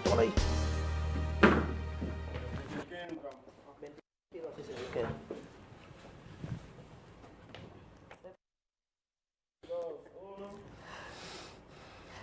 por ahí.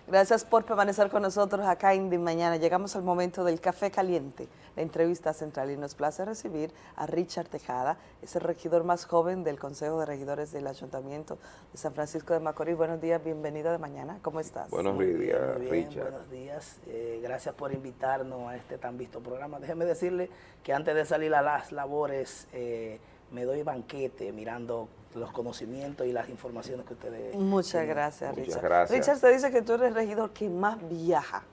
Gracias por permanecer con nosotros acá en De Mañana. Llegamos al momento del café caliente, la entrevista central y nos place recibir a Richard Tejada, es el regidor más joven del Consejo de Regidores del Ayuntamiento de San Francisco de Macorís. Buenos días, bienvenido de Mañana, ¿cómo estás? Buenos días, Richard. Buenos días, eh, gracias por invitarnos a este tan visto programa. Déjeme decirle que antes de salir a las labores eh, me doy banquete mirando los conocimientos y las informaciones que ustedes... Muchas gracias, Richard. Gracias. Richard, se dice que tú eres el regidor que más viaja.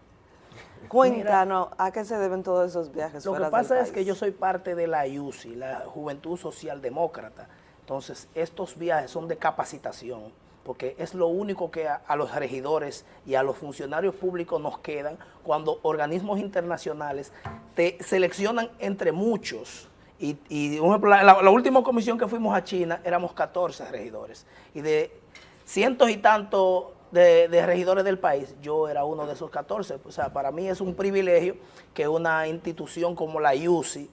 Cuéntanos, ¿a qué se deben todos esos viajes Lo que pasa es que yo soy parte de la IUCI, la Juventud Social Demócrata. Entonces, estos viajes son de capacitación, porque es lo único que a, los regidores y a los funcionarios públicos nos quedan cuando organismos internacionales te seleccionan entre muchos y, y la, última comisión que fuimos a China éramos 14 regidores. Y de cientos y tantos de, regidores del país, yo era uno de esos 14. O sea, para mí es un privilegio que una institución como la IUCI,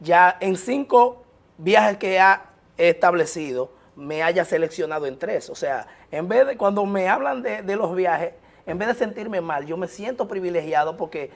ya en cinco viajes que ha establecido, me haya seleccionado en tres. O sea, en vez de, cuando me hablan de los viajes, en vez de sentirme mal, yo me siento privilegiado porque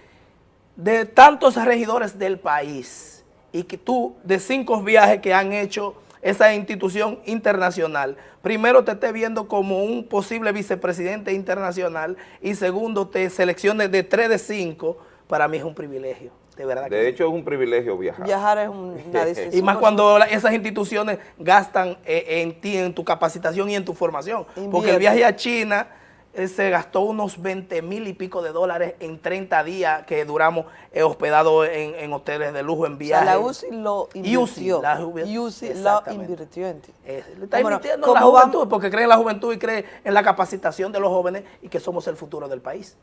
de tantos regidores del país, y que tú, de cinco viajes que han hecho esa institución internacional, primero te esté viendo como un posible vicepresidente internacional y segundo te selecciones de tres de cinco, para mí es un privilegio. De, verdad de hecho, es un privilegio viajar. Viajar es una decisión. y más cuando esas instituciones gastan eh, en ti, en tu capacitación y en tu formación. Porque el viaje a China se gastó unos 20 mil y pico de dólares en 30 días que duramos eh, hospedados en, hoteles de lujo, en viajes. la UCI lo invirtió. la UCI lo invirtió en ti. está invirtiendo en la juventud porque cree en la juventud y cree en la capacitación de los jóvenes y que somos el futuro del país.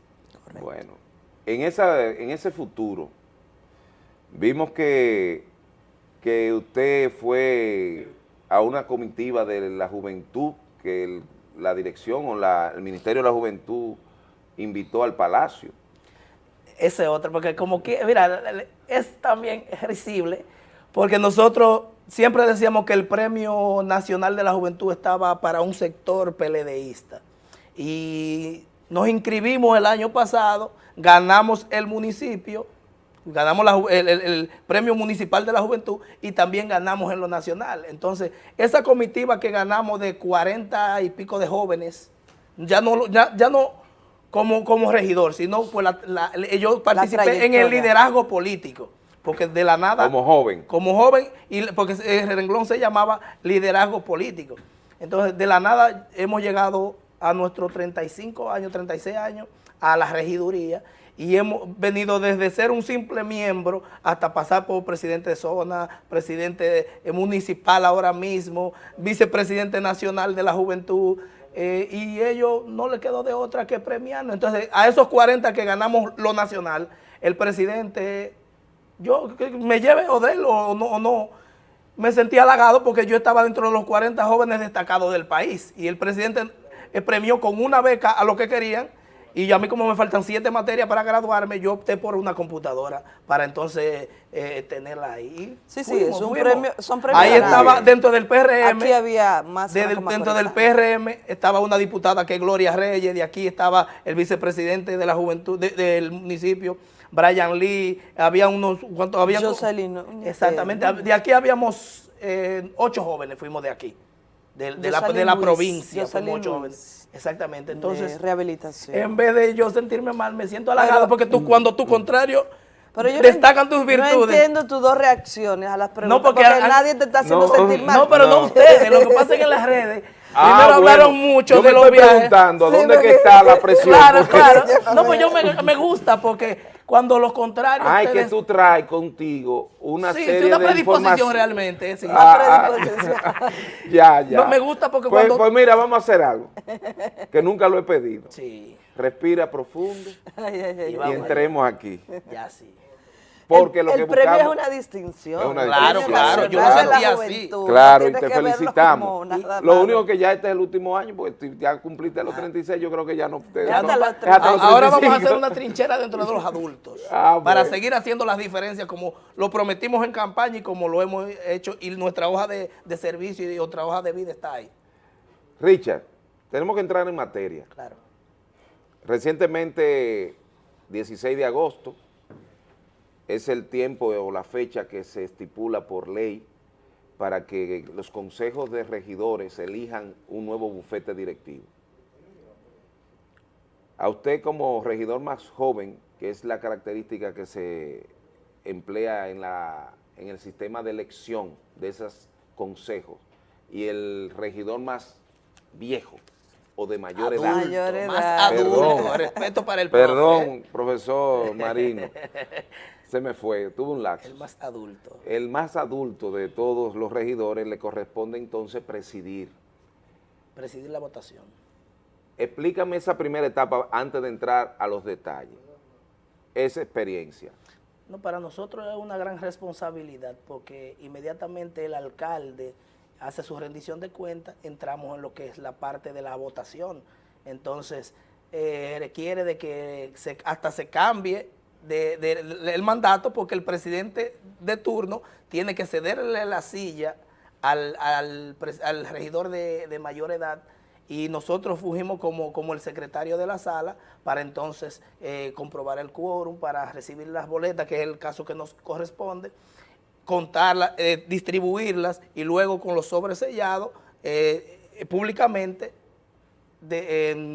Bueno, en, esa, en ese futuro vimos que, que usted fue a una comitiva de la juventud que el la dirección o la, el Ministerio de la Juventud invitó al Palacio. Ese otro, porque como que, mira, es también risible, porque nosotros siempre decíamos que el Premio Nacional de la Juventud estaba para un sector PLDista. Y nos inscribimos el año pasado, ganamos el municipio, ganamos el, premio municipal de la juventud y también ganamos en lo nacional. Entonces, esa comitiva que ganamos de 40 y pico de jóvenes, ya no, ya, ya no como, como regidor, sino pues la, yo participé en el liderazgo político. Porque de la nada... Como joven. Como joven, y porque el renglón se llamaba liderazgo político. Entonces, de la nada hemos llegado a nuestros 35 años, 36 años, a la regiduría, y hemos venido desde ser un simple miembro hasta pasar por presidente de zona, presidente municipal ahora mismo, vicepresidente nacional de la juventud, eh, y ellos no le quedó de otra que premiarnos. Entonces, a esos 40 que ganamos lo nacional, el presidente, yo me lleve o de o no, o no, me sentí halagado porque yo estaba dentro de los 40 jóvenes destacados del país y el presidente eh, premió con una beca a lo que querían y a mí como me faltan siete materias para graduarme, yo opté por una computadora para entonces eh, tenerla ahí. Sí, sí, es un premio, son premios. Ahí estaba dentro del PRM. Aquí había más. dentro del PRM estaba una diputada que es Gloria Reyes, de aquí estaba el vicepresidente de la juventud del municipio, Brian Lee, había unos, ¿cuántos? Había, Jocelyn. Exactamente, eh, de aquí habíamos eh, ocho jóvenes, fuimos de aquí de, la, de la provincia, Exactamente, entonces, rehabilitación. en vez de yo sentirme mal, me siento halagado porque tú, cuando tu contrario pero destacan tus virtudes. No entiendo tus dos reacciones a las preguntas, no, porque, nadie te está haciendo sentir mal. No, pero no, ustedes, lo que pasa es que en las redes ah, primero hablaron mucho de los viajes. preguntando, ¿dónde que está la presión? Claro, claro. No, pues yo me, me gusta porque cuando los contrarios... Ay, que tú traes contigo una sí, serie sí, una predisposición realmente, sí. Ah, ah. ya, ya. No me gusta porque pues, cuando... Pues mira, vamos a hacer algo, que nunca lo he pedido. Sí. Respira profundo y entremos aquí. Ya sí. Porque el, lo que el premio es una distinción. Es una Claro, distinción. claro, yo la sentí así. Claro, no y te felicitamos. Lo único que ya este es el último año, porque tú ya cumpliste los 36, yo creo que ya no... te- Ya no- hasta los Ahora vamos a 35. hacer una trinchera dentro de los adultos Ah, para bueno. seguir haciendo las diferencias como lo prometimos en campaña y como lo hemos hecho y nuestra hoja de, de servicio y otra hoja de vida está ahí. Richard, tenemos que entrar en materia. Claro. Recientemente, 16 de agosto, es el tiempo o la fecha que se estipula por ley para que los consejos de regidores elijan un nuevo bufete directivo. A usted como regidor más joven, que es la característica que se emplea en, la, en el sistema de elección de esos consejos, y el regidor más viejo o de mayor edad, Mayor edad. Más adulto, Perdón. respeto para el profe, Perdón, profesor Marino, se me fue, tuve un lapso. el más adulto. El más adulto de todos los regidores le corresponde entonces presidir. Presidir la votación. Explícame esa primera etapa antes de entrar a los detalles. Esa experiencia. No, para nosotros es una gran responsabilidad porque inmediatamente el alcalde hace su rendición de cuentas, entramos en lo que es la parte de la votación. Entonces, eh, requiere de que se- hasta se cambie de- de- de- el mandato porque el presidente de turno tiene que cederle la silla al, al regidor de, de mayor edad y nosotros fungimos como, como el secretario de la sala para entonces eh, comprobar el quórum, para recibir las boletas, que es el caso que nos corresponde, contarlas, eh, distribuirlas y luego con los sobres sellados eh, públicamente de,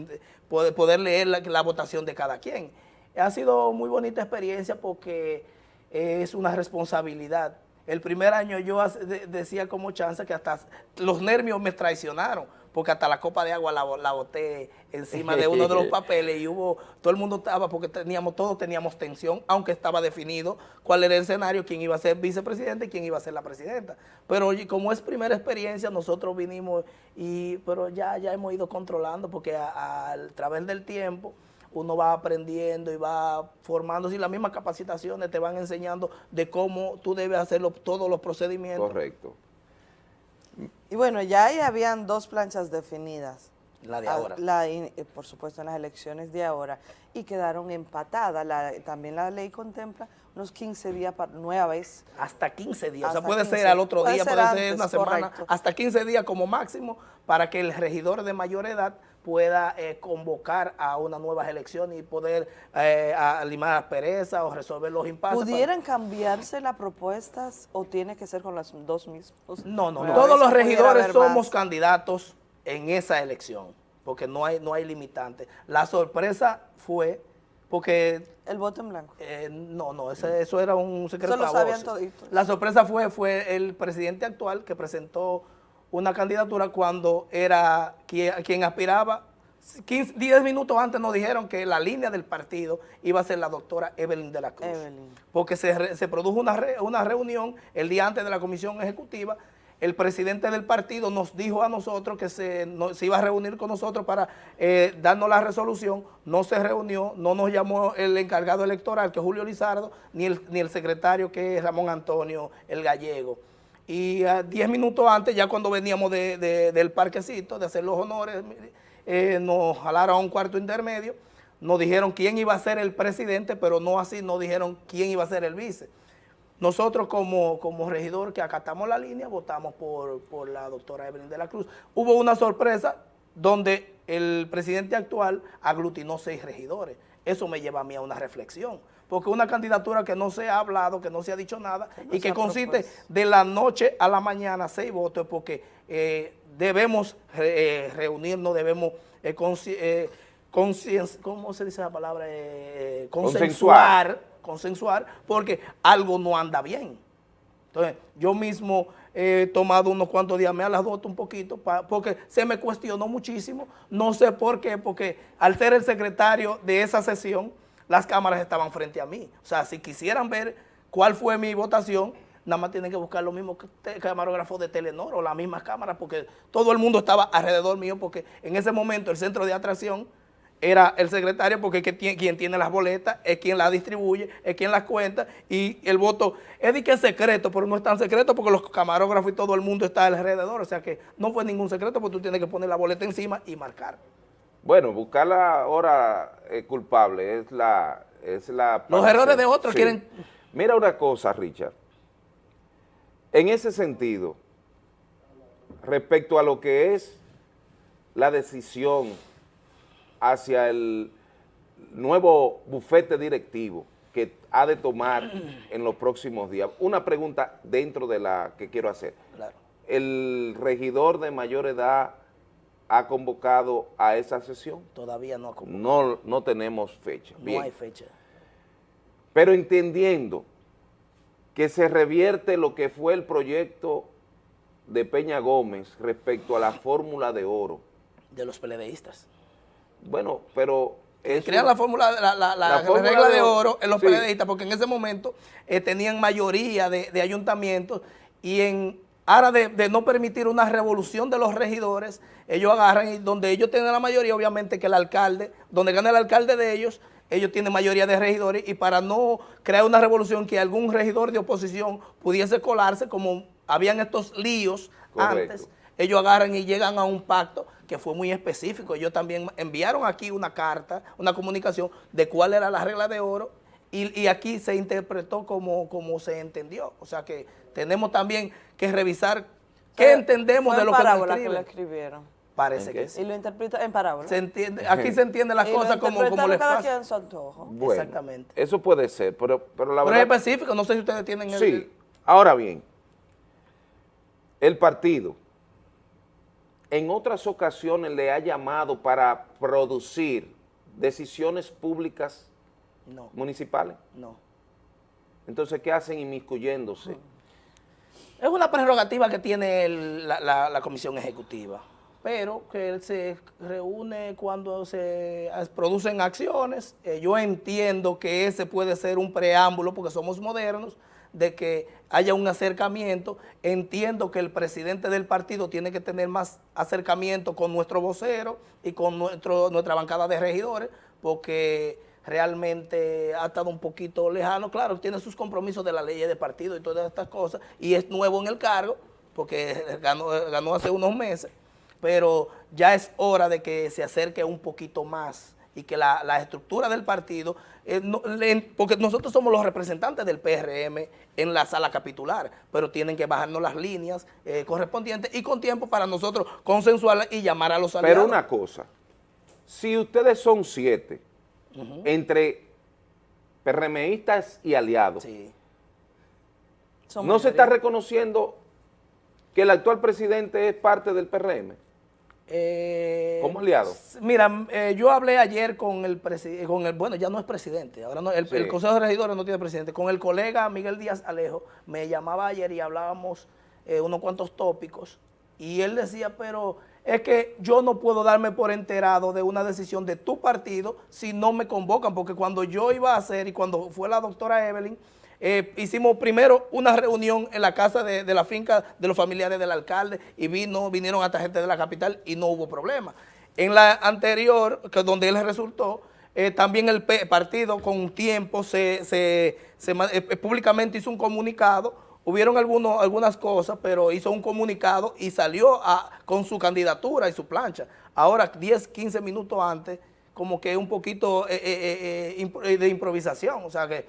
de poder, poder leer la votación de cada quien. Ha sido muy bonita experiencia porque es una responsabilidad. El primer año yo decía como chance que hasta los nervios me traicionaron, porque hasta la copa de agua la, bo- la boté encima de uno de los papeles y hubo, todo el mundo estaba, porque teníamos, todos teníamos tensión, aunque estaba definido cuál era el escenario, quién iba a ser vicepresidente y quién iba a ser la presidenta. Pero como es primera experiencia, nosotros vinimos y, pero ya, ya hemos ido controlando, porque a, a- a través del tiempo uno va aprendiendo y va formándose y las mismas capacitaciones te van enseñando de cómo tú debes hacer los- todos los procedimientos. Correcto. Y bueno, ya ahí habían dos planchas definidas. La de Ah, ahora. la eh, por supuesto, en las elecciones de ahora. Y quedaron empatadas. La- también la ley contempla unos 15 días para nueva vez. Hasta 15 días, o sea, puede 15. ser al otro Puede día, ser puede ser antes, una semana, correcto. hasta 15 días como máximo para que el regidor de mayor edad pueda eh, convocar a unas nuevas elecciones y poder eh, a- limar las perezas o resolver los impases. ¿Pudieran cambiarse las propuestas o tiene que ser con las dos mismos? No, no, Una todos los regidores somos candidatos en esa elección, porque no hay, no hay limitante. La sorpresa fue porque El voto en blanco. Eh, no, no, ese- eso era un secreto Eso lo sabían. La sorpresa fue, fue el presidente actual que presentó una candidatura cuando era quien, quien aspiraba. 15, 10 minutos antes nos dijeron que la línea del partido iba a ser la doctora Evelyn de la Cruz. Evelyn. Porque se, re- se produjo una, re- una reunión el día antes de la comisión ejecutiva. El presidente del partido nos dijo a nosotros que se, no- se iba a reunir con nosotros para eh, darnos la resolución. No se reunió, no nos llamó el encargado electoral, que es Julio Lizardo, ni el, ni el secretario, que es Ramón Antonio, el gallego. Y a 10 minutos antes, ya cuando veníamos de- del parquecito, de hacer los honores, eh, nos jalaron a un cuarto intermedio, nos dijeron quién iba a ser el presidente, pero no así, nos dijeron quién iba a ser el vice. Nosotros como, como regidor que acatamos la línea, votamos por, por la doctora Evelyn de la Cruz. Hubo una sorpresa donde el presidente actual aglutinó seis regidores. Eso me lleva a mí a una reflexión. Porque una candidatura que no se ha hablado, que no se ha dicho nada, y que consiste propuesto? de la noche a la mañana seis votos, porque eh, debemos eh, reunirnos, debemos eh, eh, ¿cómo se dice la palabra? Eh, consensuar, consensuar, porque algo no anda bien. Entonces, yo mismo he tomado unos cuantos días, me a las dos un poquito, pa- porque se me cuestionó muchísimo, no sé por qué, porque al ser el secretario de esa sesión, las cámaras estaban frente a mí. O sea, si quisieran ver cuál fue mi votación, nada más tienen que buscar los mismos camarógrafos de Telenor o las mismas cámaras, porque todo el mundo estaba alrededor mío, porque en ese momento el centro de atracción era el secretario porque es que quien tiene las boletas, es quien las distribuye, es quien las cuenta y el voto es de que es secreto, pero no es tan secreto porque los camarógrafos y todo el mundo está alrededor, o sea que no fue ningún secreto porque tú tienes que poner la boleta encima y marcar. Bueno, buscar la hora eh, culpable es la... Es la los errores de otros quieren... Mira una cosa, Richard. En ese sentido, respecto a lo que es la decisión hacia el nuevo bufete directivo que ha de tomar en los próximos días. Una pregunta dentro de la que quiero hacer. ¿El regidor de mayor edad ha convocado a esa sesión? Todavía no ha convocado. No, no tenemos fecha. No hay fecha. Pero entendiendo que se revierte lo que fue el proyecto de Peña Gómez respecto a la fórmula de oro. De los peledeístas. Bueno, pero... Crean la fórmula, la, la, regla de oro en los sí. porque en ese momento eh, tenían mayoría de, ayuntamientos y en aras de, no permitir una revolución de los regidores, ellos agarran y donde ellos tienen la mayoría, obviamente que el alcalde, donde gana el alcalde de ellos, ellos tienen mayoría de regidores y para no crear una revolución que algún regidor de oposición pudiese colarse, como habían estos líos antes, ellos agarran y llegan a un pacto que fue muy específico. Ellos también enviaron aquí una carta, una comunicación de cuál era la regla de oro y, aquí se interpretó como, como se entendió. O sea que tenemos también que revisar qué entendemos de lo que, nos que lo escribieron. Parece que sí. Y lo interpreta en parábola. Se entiende, aquí se entiende las cosas como, como les pasa. En su antojo. Exactamente. Eso puede ser, pero, pero la verdad... Pero es específico, no sé si ustedes tienen... El, sí, ahora bien, el partido en otras ocasiones le ha llamado para producir decisiones públicas municipales? No. Entonces, ¿qué hacen inmiscuyéndose? Es una prerrogativa que tiene la, Comisión Ejecutiva, pero que se reúne cuando se producen acciones. Eh, yo entiendo que ese puede ser un preámbulo, porque somos modernos, de que haya un acercamiento. Entiendo que el presidente del partido tiene que tener más acercamiento con nuestro vocero y con nuestro, nuestra bancada de regidores, porque realmente ha estado un poquito lejano. Claro, tiene sus compromisos de la ley de partido y todas estas cosas, y es nuevo en el cargo, porque ganó, ganó hace unos meses, pero ya es hora de que se acerque un poquito más y que la, estructura del partido, eh, porque nosotros somos los representantes del PRM en la sala capitular, pero tienen que bajarnos las líneas eh, correspondientes y con tiempo para nosotros consensuarlas y llamar a los aliados. Pero una cosa, si ustedes son siete, entre PRMistas y aliados, ¿no se está reconociendo que el actual presidente es parte del PRM? Eh, ¿Cómo aliado? Mira, eh, yo hablé ayer con el presidente, con el, bueno, ya no es presidente, ahora no, el, Consejo de Regidores no tiene presidente, con el colega Miguel Díaz Alejo, me llamaba ayer y hablábamos eh, unos cuantos tópicos, y él decía, pero es que yo no puedo darme por enterado de una decisión de tu partido si no me convocan, porque cuando yo iba a hacer, y cuando fue la doctora Evelyn, eh, hicimos primero una reunión en la casa de, la finca de los familiares del alcalde y vino, vinieron hasta gente de la capital y no hubo problema. En la anterior, que donde él resultó, eh, también el partido con tiempo se, eh, públicamente hizo un comunicado, hubieron algunos, algunas cosas, pero hizo un comunicado y salió con su candidatura y su plancha. Ahora, 10, 15 minutos antes, como que un poquito de improvisación, o sea que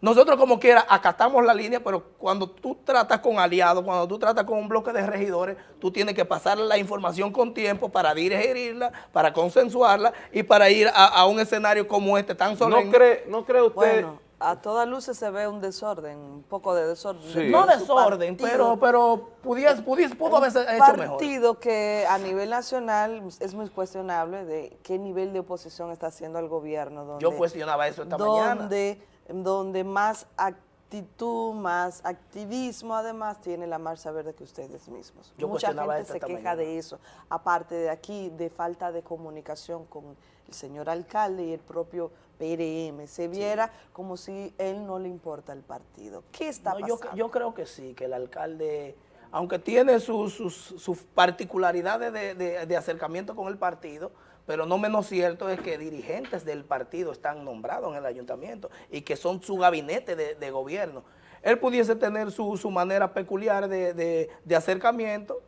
nosotros como quiera acatamos la línea, pero cuando tú tratas con aliados, cuando tú tratas con un bloque de regidores, tú tienes que pasar la información con tiempo para dirigirla, para consensuarla y para ir a, un escenario como este tan solemne. ¿No cree, no cree usted...? Bueno, a todas luces se ve un desorden, un poco de desorden. No desorden, pero, pero pudies, pudies, pudo haber hecho mejor. Un partido que a nivel nacional es muy cuestionable de qué nivel de oposición está haciendo el gobierno. Donde, Yo cuestionaba eso esta mañana. Donde donde más actitud, más activismo, además tiene la Marcha Verde que ustedes mismos. Mucha gente se queja de eso, aparte de aquí, de falta de comunicación con el señor alcalde y el propio PRM. Se viera como si él no le importa el partido. ¿Qué está pasando? Yo, creo que sí, que el alcalde aunque tiene sus, particularidades de, acercamiento con el partido, pero no menos cierto es que dirigentes del partido están nombrados en el ayuntamiento y que son su gabinete de, gobierno. Él pudiese tener su, manera peculiar de, acercamiento,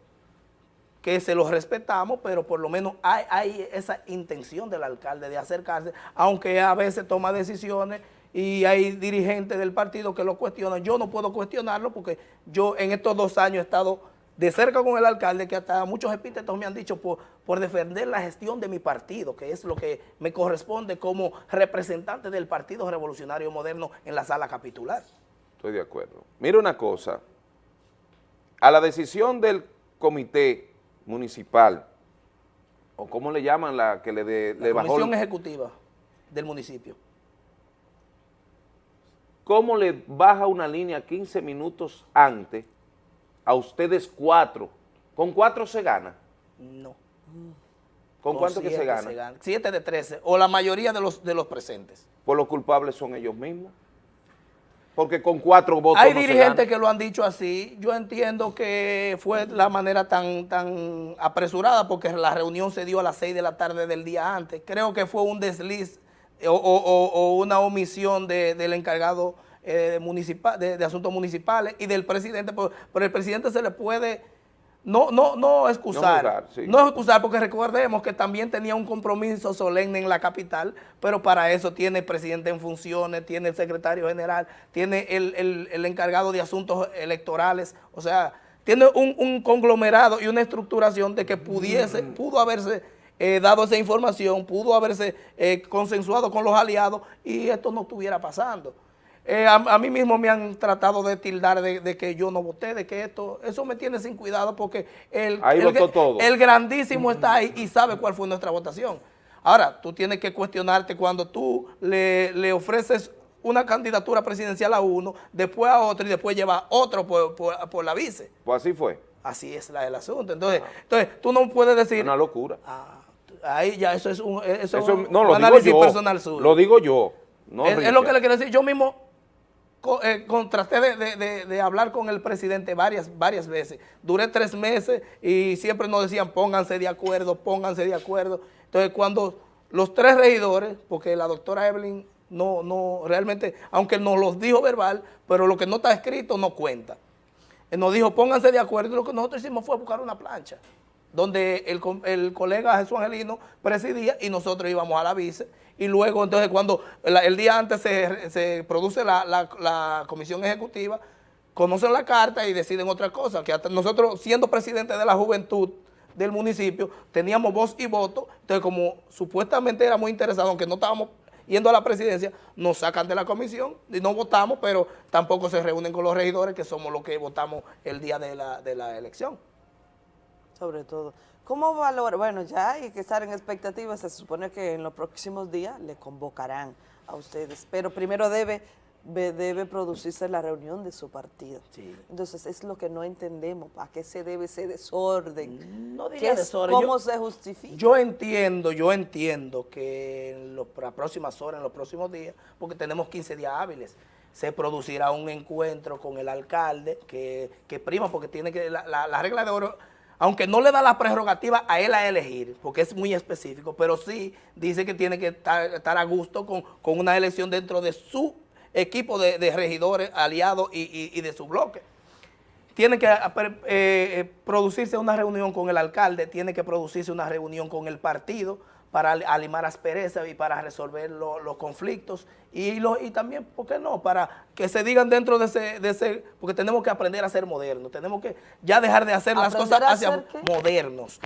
que se los respetamos, pero por lo menos hay, hay esa intención del alcalde de acercarse, aunque a veces toma decisiones y hay dirigentes del partido que lo cuestionan. Yo no puedo cuestionarlo porque yo en estos dos años he estado de cerca con el alcalde, que hasta muchos epítetos me han dicho por, por defender la gestión de mi partido, que es lo que me corresponde como representante del Partido Revolucionario Moderno en la sala capitular. Estoy de acuerdo. Mira una cosa, a la decisión del comité municipal, o cómo le llaman la que le, de, la comisión ejecutiva del municipio, ¿cómo le baja una línea 15 minutos antes a ustedes cuatro? ¿Con cuatro se gana? No. ¿Con, cuánto que se gana? se Siete de trece, o la mayoría de los, de los presentes. Pues los culpables son ellos mismos. Porque con cuatro votos Hay dirigentes que lo han dicho así. Yo entiendo que fue la manera tan, tan apresurada porque la reunión se dio a las seis de la tarde del día antes. Creo que fue un desliz o, una omisión del encargado eh, municipal, de, asuntos municipales y del presidente, pero, el presidente se le puede no, no, no excusar, no, excusar porque recordemos que también tenía un compromiso solemne en la capital, pero para eso tiene el presidente en funciones, tiene el secretario general, tiene el, encargado de asuntos electorales, o sea, tiene un, conglomerado y una estructuración de que pudiese, mm. pudo haberse eh, dado esa información, pudo haberse eh, consensuado con los aliados y esto no estuviera pasando. Eh, a, mí mismo me han tratado de tildar de, que yo no voté, de que esto, eso me tiene sin cuidado porque el, el, grandísimo está ahí y sabe cuál fue nuestra votación. Ahora, tú tienes que cuestionarte cuando tú le, ofreces una candidatura presidencial a uno, después a otro y después lleva otro por, la vice. Pues así fue. Así es la, el asunto. Entonces, ah. entonces, tú no puedes decir... Una locura. Ah, ahí ya eso es un, eso no, análisis personal suyo. Lo digo yo. es, lo que le quiero decir. Yo mismo eh, de, hablar con el presidente varias, varias veces. Duré tres meses y siempre nos decían pónganse de acuerdo, pónganse de acuerdo. Entonces cuando los tres regidores, porque la doctora Evelyn no, no, realmente, aunque nos los dijo verbal, pero lo que no está escrito no cuenta. nos dijo pónganse de acuerdo y lo que nosotros hicimos fue buscar una plancha donde el, el, colega Jesús Angelino presidía y nosotros íbamos a la vice. Y luego, entonces, cuando el día antes se, produce la, comisión ejecutiva, conocen la carta y deciden otra cosa, que nosotros, siendo presidente de la juventud del municipio, teníamos voz y voto, entonces como supuestamente éramos interesados, aunque no estábamos yendo a la presidencia, nos sacan de la comisión y no votamos, pero tampoco se reúnen con los regidores, que somos los que votamos el día de la, de la elección sobre todo. ¿Cómo valora? Bueno, ya hay que estar en expectativa, se supone que en los próximos días le convocarán a ustedes, pero primero debe debe producirse la reunión de su partido. Entonces, es lo que no entendemos, ¿a qué se debe ese desorden? No diría desorden. ¿Cómo se justifica? Yo entiendo, yo entiendo que en las próximas horas, en los próximos días, porque tenemos 15 días hábiles, se producirá un encuentro con el alcalde que, que prima, porque tiene que, la, la regla de oro aunque no le da la prerrogativa a él a elegir, porque es muy específico, pero sí dice que tiene que estar, a gusto con, una elección dentro de su equipo de, regidores, aliados y, de su bloque. Tiene que eh, eh, producirse una reunión con el alcalde, tiene que producirse una reunión con el partido, para alimar aspereza y para resolver los conflictos. Y, lo, y también, ¿por qué no?, para que se digan dentro de ese, de ese, porque tenemos que aprender a ser modernos, tenemos que ya dejar de hacer las cosas hacia modernos.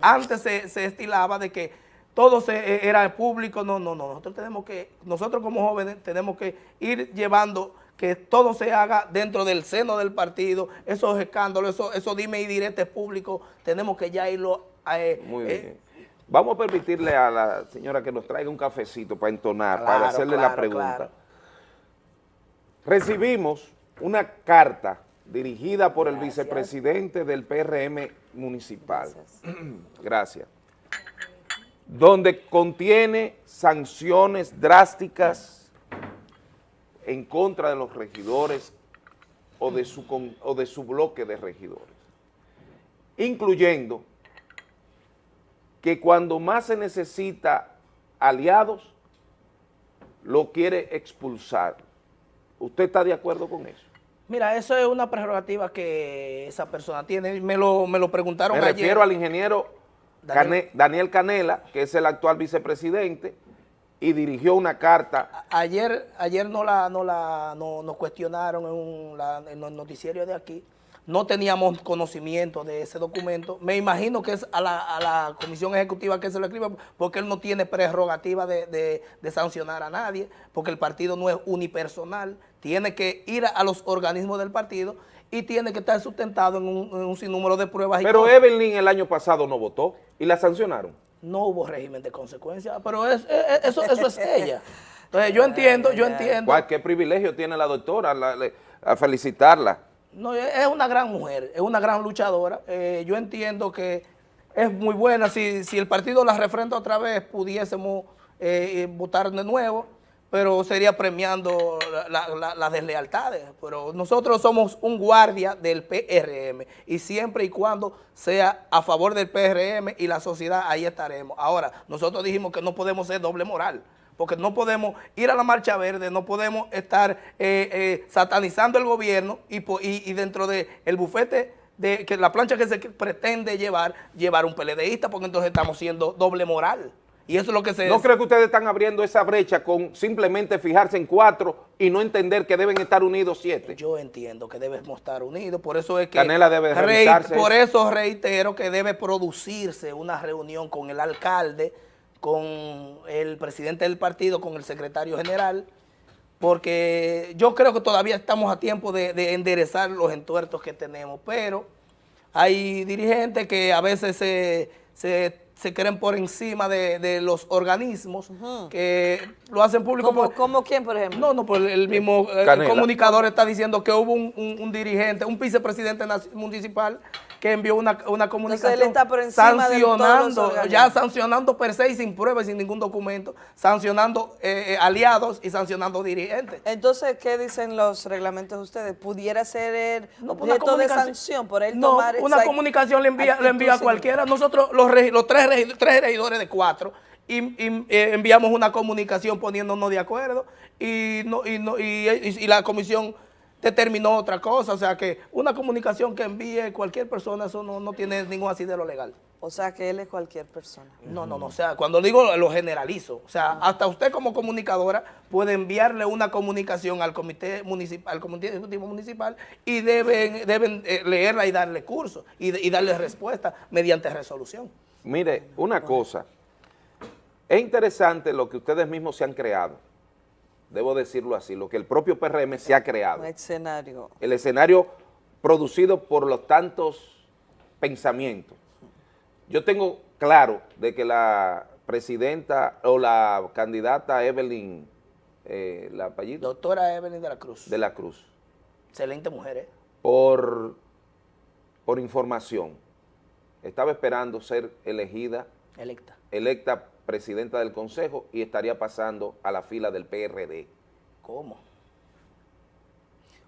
Antes se, estilaba de que todo se, e, era público, no, no, no, nosotros tenemos que, nosotros como jóvenes tenemos que ir llevando que todo se haga dentro del seno del partido, esos escándalos, esos, esos dime y diretes públicos, tenemos que ya irlo eh, Muy bien. Eh, Vamos a permitirle a la señora que nos traiga un cafecito para entonar, para hacerle la pregunta. Recibimos una carta dirigida por el vicepresidente del PRM municipal. Gracias. Donde contiene sanciones drásticas en contra de los regidores o de su, o de su bloque de regidores, incluyendo que cuando más se necesita aliados, lo quiere expulsar. ¿Usted está de acuerdo con eso? Mira, eso es una prerrogativa que esa persona tiene. Me lo, me lo preguntaron Me ayer. refiero al ingeniero Daniel- Cane- Daniel Canela, que es el actual vicepresidente, y dirigió una carta. Ayer, ayer no la, no la, no, nos cuestionaron en, un- la- en el noticiero de aquí. No teníamos conocimiento de ese documento. Me imagino que es a la, a la comisión ejecutiva que se lo escribe, porque él no tiene prerrogativa de, de- de sancionar a nadie, porque el partido no es unipersonal. Tiene que ir a, los organismos del partido y tiene que estar sustentado en un, en un sinnúmero de pruebas. y Pero. Evelyn el año pasado no votó y la sancionaron. no hubo régimen de consecuencias, pero es- es- eso, eso es ella. Entonces yo entiendo, yo entiendo. ¿Cuál- ¿Qué privilegio tiene la doctora la- a felicitarla? No, es una gran mujer, es una gran luchadora. Eh, yo entiendo que es muy buena. Si, si el partido la refrenda otra vez, pudiésemos eh, eh, votar de nuevo, pero sería premiando la- la- la- las deslealtades. Pero nosotros somos un guardia del PRM y siempre y cuando sea a favor del PRM y la sociedad, ahí estaremos. Ahora, nosotros dijimos que no podemos ser doble moral porque no podemos ir a la marcha verde, no podemos estar eh, eh, satanizando el gobierno y, po- y- y dentro del el bufete, de que la plancha que se pretende llevar, llevar un PLDista, porque entonces estamos siendo doble moral. Y eso es lo que se... ¿No creo que ustedes están abriendo esa brecha con simplemente fijarse en cuatro y no entender que deben estar unidos siete? Yo entiendo que debemos estar unidos, por eso es que... Canela debe Por eso reitero que debe producirse una reunión con el alcalde, con el presidente del partido, con el secretario general, porque yo creo que todavía estamos a tiempo de, de enderezar los entuertos que tenemos, pero hay dirigentes que a veces se, se, se creen por encima de, de los organismos, que lo hacen público. ¿Cómo, por- cómo quién, por ejemplo? no, no, pues el mismo eh, comunicador está diciendo que hubo un, un- un dirigente, un vicepresidente municipal que envió una, una comunicación él está sancionando, ya sancionando per se y sin prueba y sin ningún documento, sancionando eh, eh, aliados y sancionando dirigentes. Entonces, ¿qué dicen los reglamentos de ustedes? ¿Pudiera ser el No, objeto de sanción por él No, tomar una esa comunicación le envía, le envía a cualquiera. Nosotros, los, los tres, tres regidores de cuatro, y, y, eh, enviamos una comunicación poniéndonos de acuerdo y, no, y, no- y la comisión determinó otra cosa. O sea que una comunicación que envíe cualquier persona, eso no, no tiene ningún asidero legal. O sea, que él es cualquier persona. No, no, no, o sea, cuando digo lo generalizo, o sea, hasta usted como comunicadora puede enviarle una comunicación al comité municipal, al comité ejecutivo municipal y deben, deben eh, leerla y darle curso y, y darle respuesta mediante resolución. Mire, una cosa, es interesante lo que ustedes mismos se han creado, debo decirlo así, lo que el propio PRM se ha creado. Un escenario. el escenario producido por los tantos pensamientos. Yo tengo claro de que la presidenta o la candidata Evelyn, eh, la apellido Doctora Evelyn de la Cruz, de la Cruz, excelente mujer, ¿eh? por, por información, estaba esperando ser elegida, electa. electa presidenta del Consejo y estaría pasando a la fila del PRD. ¿Cómo?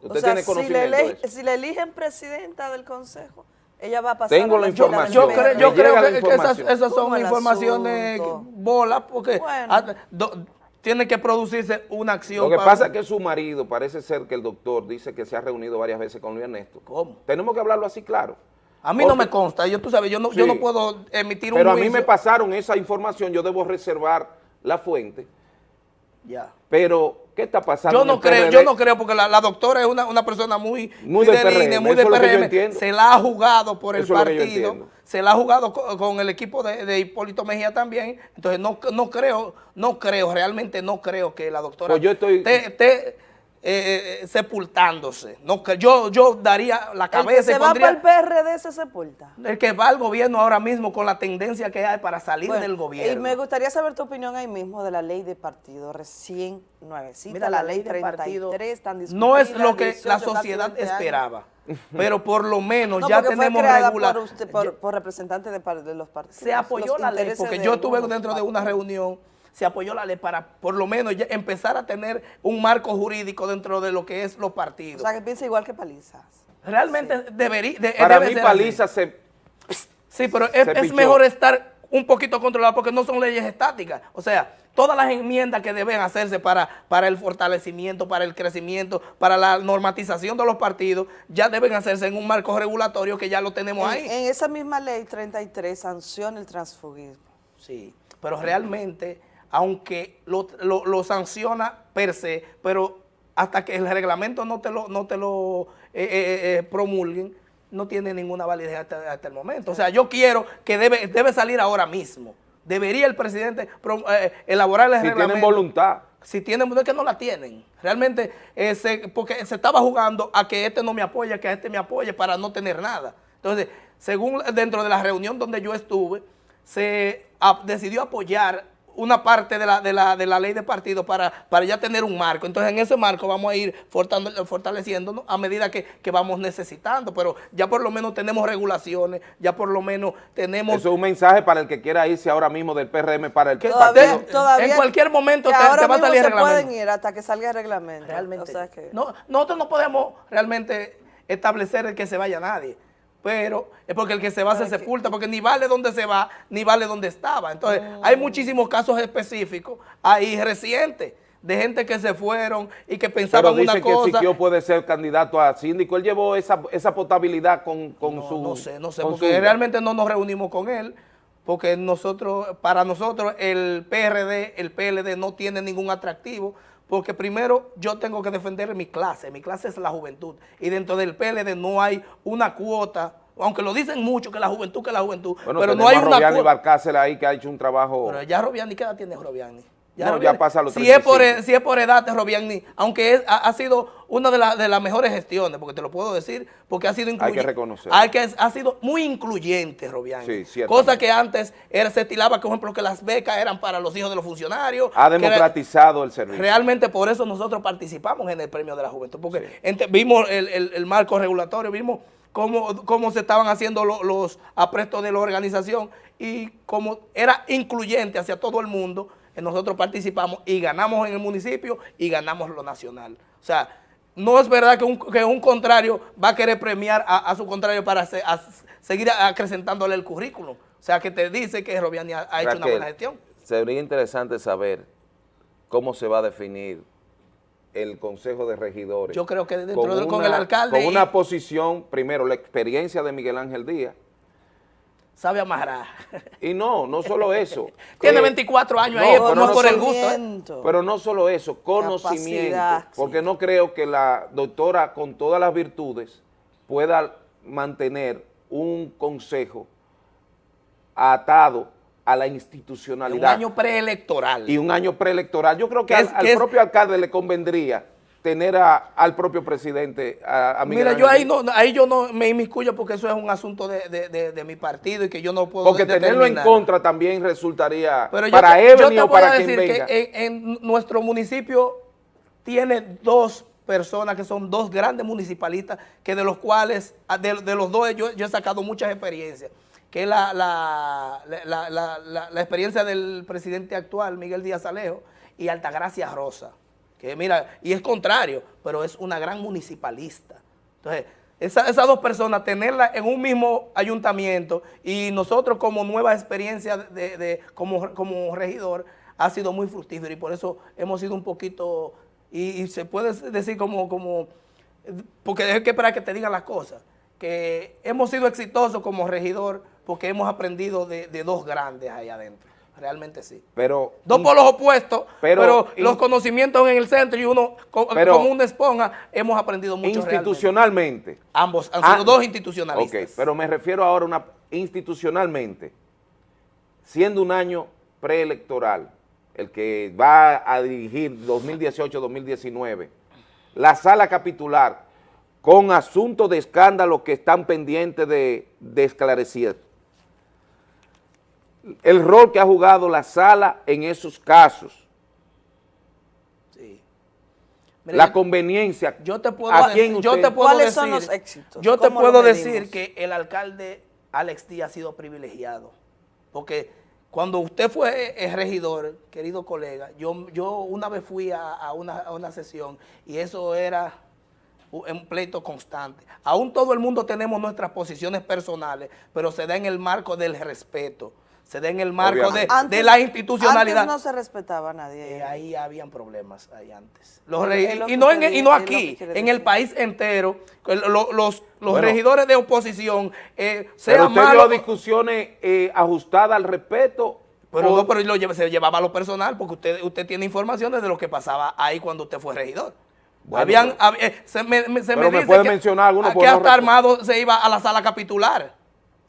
¿Usted o sea, tiene si conocimiento le, de ele- eso? si le eligen presidenta del consejo, ella va a pasar Tengo a la información. Yo, creo, yo creo que, que esas, son ¿Cómo el informaciones bolas porque Bueno. do- tiene que producirse una acción. Lo que para- pasa es que su marido, parece ser que el doctor dice que se ha reunido varias veces con Luis Ernesto. ¿Cómo? Tenemos que hablarlo así claro. A mí no me consta, yo tú sabes, yo no, yo no puedo emitir un Pero a mí me pasaron esa información, yo debo reservar la fuente. Ya. Pero, ¿qué está pasando? Yo no creo, yo no creo porque la, la doctora es una, una persona muy, Muy del PRM, muy del yo PRM. Se la ha jugado por el Eso partido, se la ha jugado co- con, el equipo de, de Hipólito Mejía también. Entonces no, no creo, no creo, realmente no creo que la doctora Pues yo estoy- eh, eh, sepultándose. No, que yo, yo daría la El que cabeza se y va para el PRD se sepulta. el que va al gobierno ahora mismo con la tendencia que hay para salir Bueno, del Y gobierno. me gustaría saber tu opinión ahí mismo de la ley de partido, recién nuevecita, Mira, la, ley 33, partido tan no es lo que 18, la sociedad 20 años. esperaba, pero por lo menos No, ya tenemos regular. por, usted- por, por representantes de, par- de los partidos. se apoyó la ley, porque yo estuve dentro de una reunión, se apoyó la ley para por lo menos ya empezar a tener un marco jurídico dentro de lo que es los O partidos. sea, que piensa igual que Palizas. Realmente debería... de- Para debe mí ser Paliza se... Sí, pero es, se es pichó. mejor estar un poquito controlado porque no son leyes estáticas. O sea, todas las enmiendas que deben hacerse para, para el fortalecimiento, para el crecimiento, para la normatización de los partidos, ya deben hacerse en un marco regulatorio que ya lo tenemos En, ahí. en esa misma ley 33 sanciona el transfugismo. Sí, pero realmente, aunque lo, lo- lo sanciona per se, pero hasta que el reglamento no te lo, no te lo eh, eh, eh, promulguen, no tiene ninguna validez hasta, hasta el momento. O sea, yo quiero que debe, debe salir ahora mismo. Debería el presidente pro- eh, elaborar el Si reglamento. tienen voluntad. Si tienen, es que no la tienen. Realmente, eh, se- porque se estaba jugando a que este no me apoya, que a este me apoye para no tener nada. Entonces, según dentro de la reunión donde yo estuve, se decidió apoyar una parte de la, de la, de la ley de partido para, para ya tener un marco. Entonces, en ese marco vamos a ir fortale- fortaleciéndonos a medida que, que vamos necesitando, pero ya por lo menos tenemos regulaciones, ya por lo menos tenemos... Eso es un mensaje para el que quiera irse ahora mismo del PRM para el Que Todavía, partido. todavía en cualquier momento te- ahora te va a salir se reglamento. pueden ir hasta que salga el reglamento. Realmente. O sea que, no, nosotros no podemos realmente establecer el que se vaya nadie. Pero es porque el que se va se que- sepulta, porque ni vale donde se va, ni vale donde estaba. Entonces, Mm. hay muchísimos casos específicos ahí recientes de gente que se fueron y que pensaban Pero dice una que cosa. Siquio puede ser candidato a síndico. Él llevó esa, esa potabilidad con, con no, su... no sé, no sé, porque su- realmente no nos reunimos con él, porque nosotros, para nosotros el PRD, el PLD no tiene ningún atractivo, porque primero yo tengo que defender mi clase, mi clase es la juventud, y dentro del PLD no hay una cuota, aunque lo dicen mucho que la juventud, que la juventud, Bueno, pero no hay a una Robiani cuota. Barcácer ahí que ha hecho un trabajo... Pero ya Robiani, ¿qué edad tiene Robiani? No, ya pasa los si es, por, 35. si es por edad Robiani, aunque es- ha, ha sido una de, la- de las mejores gestiones, porque te lo puedo decir, porque ha sido incluyente. reconocerlo. Hay que, ha sido muy incluyente Robiani. Sí, ciertamente. Cosa que antes era, se estilaba, por ejemplo, que las becas eran para los hijos de los funcionarios. ha que era- democratizado el servicio. Realmente por eso nosotros participamos en el Premio de la Juventud, porque ente- vimos el, el- el marco regulatorio, vimos cómo, cómo se estaban haciendo lo- los aprestos de la organización y cómo era incluyente hacia todo el mundo, nosotros participamos y ganamos en el municipio y ganamos lo nacional. O sea, no es verdad que un, que un contrario va a querer premiar a, a su contrario para se- a- seguir acrecentándole el currículum. O sea, que te dice que Robiani ha, ha hecho una buena gestión. Sería interesante saber cómo se va a definir el Consejo de Regidores. Yo creo que dentro de- con el alcalde Con y- una posición, primero, la experiencia de Miguel Ángel Díaz. Sabe amarrar. Y no, no solo eso. Tiene que- 24 años No, ahí, pero no no por el gusto. ¿eh? Pero no solo eso, conocimiento. Capacidad, sí. Porque no creo que la doctora, con todas las virtudes, pueda mantener un consejo atado a la Un institucionalidad. año preelectoral. y un año preelectoral. Yo creo que ¿Qué al, es- al propio alcalde le convendría tener a- al propio presidente, a, a Miguel Mira, Ángel yo ahí no, ahí yo no me inmiscuyo porque eso es un asunto de, de- de- de mi partido y que yo no puedo Porque tenerlo en contra también resultaría Pero para Ebony o para quien venga. que en, en nuestro municipio tiene dos personas que son dos grandes municipalistas, que de los cuales, ah, de, de los dos yo, yo he sacado muchas experiencias, que es la, la, la- la- la- la- la experiencia del presidente actual, Miguel Díaz Alejo, y Altagracia Rosa, que mira, y es contrario, pero es una gran municipalista. Entonces, esa- esas dos personas, tenerlas en un mismo ayuntamiento y nosotros como nueva experiencia de, de- como, como regidor, ha sido muy fructífero y por eso hemos sido un poquito, y, se puede decir como, como, porque es que para que te digan las cosas, que hemos sido exitosos como regidor porque hemos aprendido de, de dos grandes ahí adentro, realmente sí. Pero Dos polos opuestos, pero, los conocimientos en el centro y uno Pero- como una esponja, hemos aprendido mucho realmente. institucionalmente. Ambos han Ah, sido dos Ok, institucionalistas. pero me refiero ahora a una institucionalmente, siendo un año preelectoral, el que va a dirigir 2018-2019, la sala capitular con asuntos de escándalo que están pendientes de, de esclarecer. El rol que ha jugado la sala en esos casos, Sí. Mira, la conveniencia, yo te puedo, ¿a decir- quién yo usted- te puedo ¿Cuáles decir, son los éxitos? Yo te ¿Cómo lo puedo decir que el alcalde Alex Díaz ha sido privilegiado, porque cuando usted fue regidor, querido colega, yo, yo una vez fui a, a una, a una sesión y eso era un pleito constante. Aún todo el mundo tenemos nuestras posiciones personales, pero se da en el marco del respeto. Se dé en el marco de. Antes- de la institucionalidad. Antes no se respetaba a nadie. Eh, ahí habían problemas ahí antes. Los Pero regi- lo y, no en- usted y no aquí, en el país entero, los, los Bueno. regidores de oposición, eh, Pero sea usted malo, vio discusiones eh, ajustadas al respeto. pero o- no, pero lo se llevaba a lo personal, porque usted, usted tiene informaciones de lo que pasaba ahí cuando usted fue regidor. Bueno, Habían, pero- hab- eh, se me, me- se me Pero me dice puede que, mencionar alguno a- por que hasta Armado se iba a la sala capitular.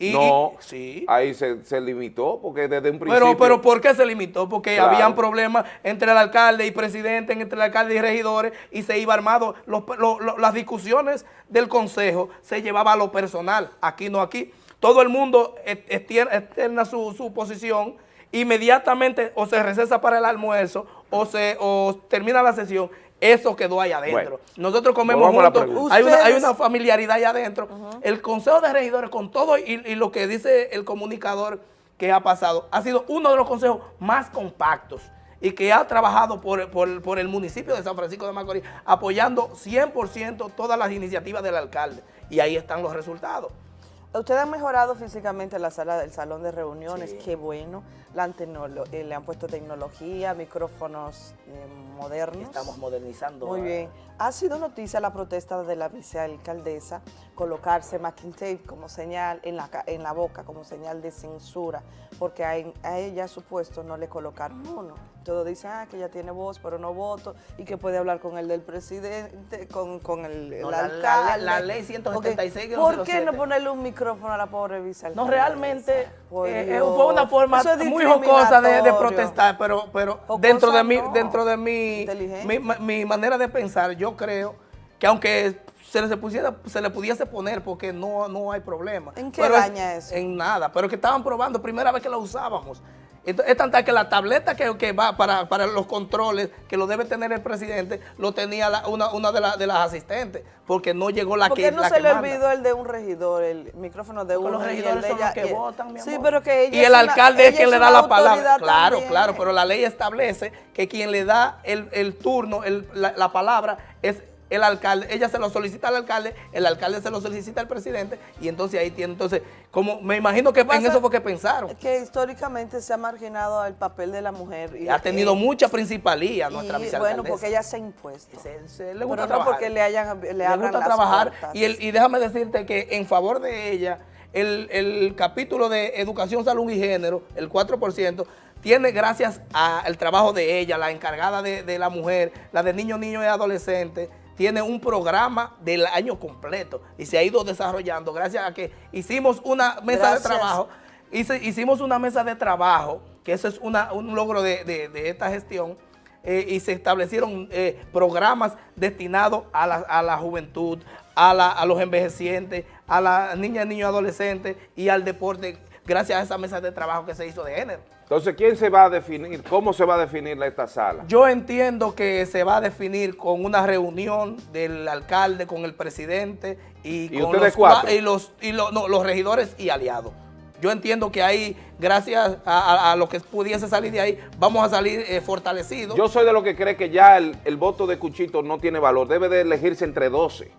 Y, no, y- sí. ahí se, se limitó porque desde un principio... Pero, pero ¿por qué se limitó? Porque Claro. habían problemas entre el alcalde y presidente, entre el alcalde y regidores, y se iba armado. Los- lo- lo- las discusiones del consejo se llevaba a lo personal, aquí no aquí. Todo el mundo e- externa su, su posición, inmediatamente o se recesa para el almuerzo o se o termina la sesión. Eso quedó ahí adentro. Bueno, Nosotros comemos juntos. Hay una, hay Ustedes- una familiaridad allá adentro. El Consejo de Regidores, con todo y, y lo que dice el comunicador que ha pasado, ha sido uno de los consejos más compactos y que ha trabajado por, por- por el municipio de San Francisco de Macorís, apoyando 100% todas las iniciativas del alcalde. Y ahí están los resultados. Ustedes han mejorado físicamente la sala del salón de reuniones, Sí. qué bueno. La eh, le han puesto tecnología, micrófonos eh, modernos. Estamos modernizando. Muy a- bien. Ha sido noticia la protesta de la vicealcaldesa colocarse masking tape como señal en la, en la boca, como señal de censura, porque a, a ella, a su puesto, no le colocaron uno. Todo dice ah, que ella tiene voz, pero no voto, y que puede hablar con el del presidente, con, con el, el No, la- la- alcalde. la ley 176 Ok, ¿Por qué 07? no ponerle un micrófono a la pobre vicealcaldesa? No, realmente eh, eh, fue una forma es muy jocosa de, protestar, pero, pero Jocosa dentro de mi, no. dentro de mi, mi, ma- mi manera de pensar, yo creo que aunque se le, pusiera, se le pudiese poner porque no, no hay problema. ¿En qué Pero es- daña eso? En nada, pero que estaban probando, primera vez que la usábamos. Ento- Es tanta que la tableta que, que va para, para los controles, que lo debe tener el presidente, lo tenía la- una, una de, la- de las asistentes, porque no llegó la ¿Por que qué no la se le manda. olvidó el de un regidor, el micrófono de uno los y el regidores de son ella? los que y votan, mi Sí, amor. pero que ella Y el una- alcalde es quien le da la palabra. Claro, también. claro, pero la ley establece que quien le da el, el turno, el- la, la palabra, es el alcalde. Ella se lo solicita al alcalde, el alcalde se lo solicita al presidente, y entonces ahí tiene. Entonces, como me imagino que en eso fue que pensaron. Que históricamente se ha marginado el papel de la mujer. Y, Ha tenido eh, mucha principalía y, nuestra Bueno, vicealcaldesa. porque ella se ha impuesto. Se- se- le Pero gusta no trabajar. porque le hayan le, le abran gusta las trabajar puertas. y, el- y déjame decirte que en favor de ella, el, el capítulo de educación, salud y género, el 4%, tiene gracias al trabajo de ella, la encargada de, de la mujer, la de niños, niños y adolescentes, tiene un programa del año completo y se ha ido desarrollando gracias a que hicimos una mesa Gracias. de trabajo, hice- hicimos una mesa de trabajo, que eso es una- un logro de, de- de esta gestión, eh, y se establecieron eh, programas destinados a la, a la juventud, a, la- a los envejecientes, a las niñas, niños, adolescentes y al deporte, gracias a esa mesa de trabajo que se hizo de género. Entonces, ¿quién se va a definir? ¿Cómo se va a definir esta sala? Yo entiendo que se va a definir con una reunión del alcalde, con el presidente y, ¿Y con los, cuatro? y los, y lo- no, los regidores y aliados. Yo entiendo que ahí, gracias a, a- a lo que pudiese salir de ahí, vamos a salir eh, fortalecidos. Yo soy de los que cree que ya el, el voto de Cuchito no tiene valor, debe de elegirse entre 12.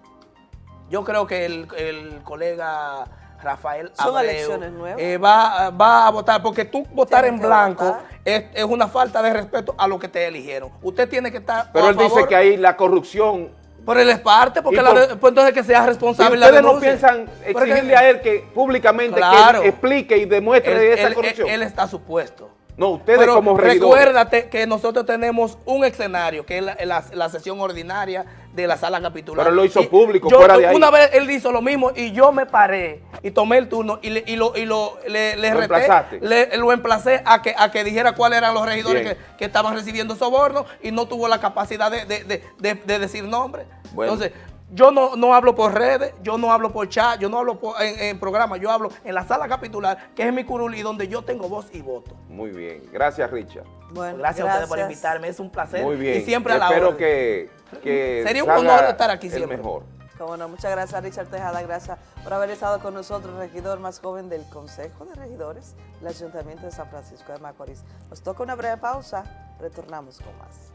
Yo creo que el, el colega Rafael Son Abreu, elecciones nuevas. eh, va, va a votar, porque tú votar en blanco votar. es, es una falta de respeto a lo que te eligieron. Usted tiene que estar Pero a él dice que ahí la corrupción... Pero él es parte, porque la por- pues entonces que sea ¿Y responsable la ustedes no piensan exigirle a él que públicamente Claro. que él explique y demuestre él, esa él- corrupción? él está supuesto. no, ustedes Pero como regidores. recuérdate que nosotros tenemos un escenario, que es la, la- la sesión ordinaria de la sala capitular. Pero él lo hizo Y público, yo- fuera de ahí. Una vez él hizo lo mismo y yo me paré y tomé el turno y, le, y lo, y lo, le, le ¿Lo reté, emplazaste? le- lo emplacé a que, a que dijera cuáles eran los regidores que, que estaban recibiendo sobornos y no tuvo la capacidad de, de- de- de- de decir nombre. Bueno. Entonces, yo no, no hablo por redes, yo no hablo por chat, yo no hablo por- en, en programa, yo hablo en la sala capitular, que es mi curul y donde yo tengo voz y voto. Muy bien, gracias Richard. Bueno, Gracias, a ustedes por invitarme, es un placer. Muy bien, Y siempre a la espero orden. que, que Sería un honor estar aquí el siempre. mejor. Cómo no, muchas gracias Richard Tejada, gracias por haber estado con nosotros, regidor más joven del Consejo de Regidores del Ayuntamiento de San Francisco de Macorís. Nos toca una breve pausa, retornamos con más.